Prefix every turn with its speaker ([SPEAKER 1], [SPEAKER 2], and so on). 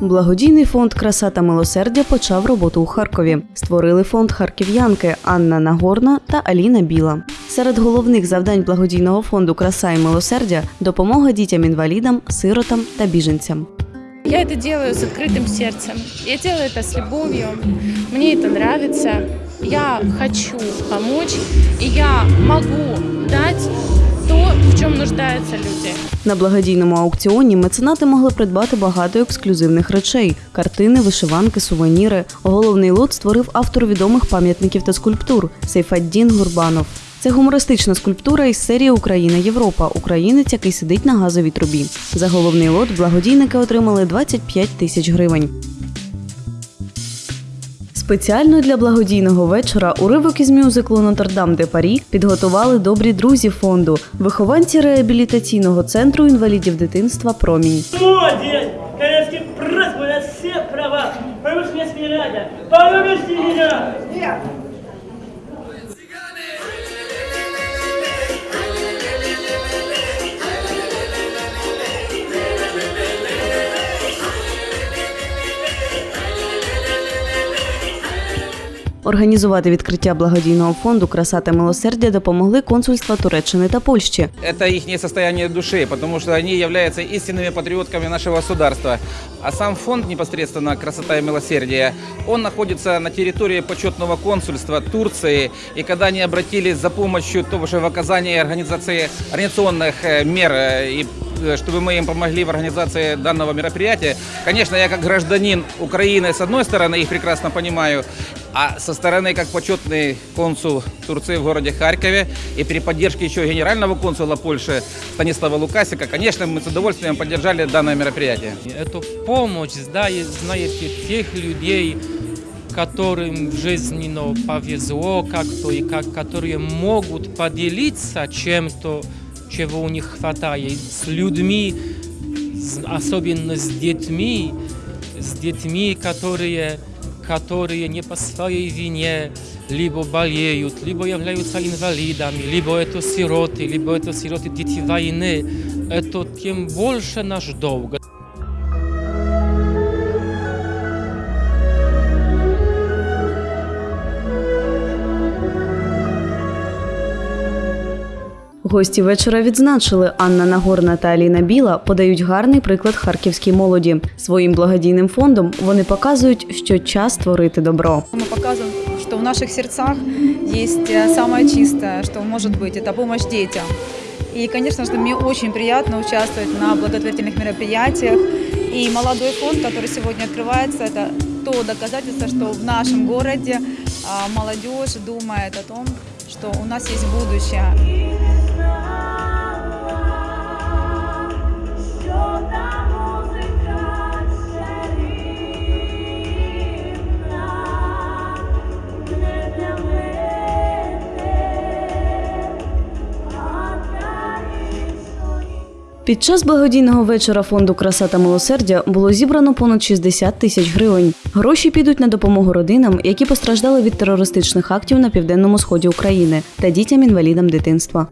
[SPEAKER 1] Благодійний фонд Краса та милосердя почав роботу у Харкові. Створили фонд харків'янки Анна Нагорна та Аліна Біла. Серед головних завдань благодійного фонду Краса і милосердя допомога дітям-інвалідам, сиротам та біженцям.
[SPEAKER 2] Я это делаю с открытым сердцем. Я делаю это с любовью. Мне это нравится. Я хочу помочь, и я могу дать то, в чем нуждаются люди.
[SPEAKER 1] На благодійному аукціоні меценати могли придбати багато ексклюзивних речей: картини, вишиванки, сувеніри. Головний лот створив автор відомих пам'ятників та скульптур Сейфаддін Гурбанов. Це гумористична скульптура із серії Україна Європа. Українець, який сидить на газовій трубі. За головний лот благодійники отримали 25 тисяч гривень. Спеціально для благодійного вечора уривок із мюзиклу Нотр-Дам де Парі підготували добрі друзі фонду, вихованці реабілітаційного центру інвалідів дитинства Промінь.
[SPEAKER 3] Права!
[SPEAKER 1] Організувати відкриття благодійного фонду Краса та милосердя допомогли консульства Туреччини та Польщі.
[SPEAKER 4] Это их состояние души, потому что они являются истинными патриотками нашего государства. А сам фонд непосредственно «Красота и милосердие», он находится на территории почетного консульства Турции. И когда они обратились за помощью тоже в оказании организации, организационных э, мер, э, и э, чтобы мы им помогли в организации данного мероприятия, конечно, я как гражданин Украины, с одной стороны, их прекрасно понимаю, а со стороны, как почетный консул Турции в городе Харькове и при поддержке еще генерального консула Польши Станислава Лукасика, конечно, мы с удовольствием поддержали данное мероприятие.
[SPEAKER 5] Эту помощь, да, знаете, тех людей, которым в жизни ну, повезло как-то, и как, которые могут поделиться чем-то, чего у них хватает, с людьми, особенно с детьми, с детьми, которые, которые не по своей вине либо болеют, либо являются инвалидами, либо это сироты, либо это сироты дети войны. Это тем больше наш долг.
[SPEAKER 1] Гості вечора відзначили Анна Нагорна та Аліна Біла подають гарний приклад харківській молоді. Своїм благодійним фондом вони показують, що час творити добро.
[SPEAKER 6] Мы показываем, что в наших сердцах есть э, самое чистое, что может быть, это помощь детям. И, конечно же, мне очень приятно участвовать на благотворительных мероприятиях. И молодой фонд, который сегодня открывается, это то доказательство, что в нашем городе а, молодежь думает о том, что у нас есть будущее.
[SPEAKER 1] Під час благодійного вечора фонду Краса та милосердя було зібрано понад 60 тисяч гривень. Гроші підуть на допомогу родинам, які постраждали від терористичних актів на південному сході України та дітям-інвалідам дитинства.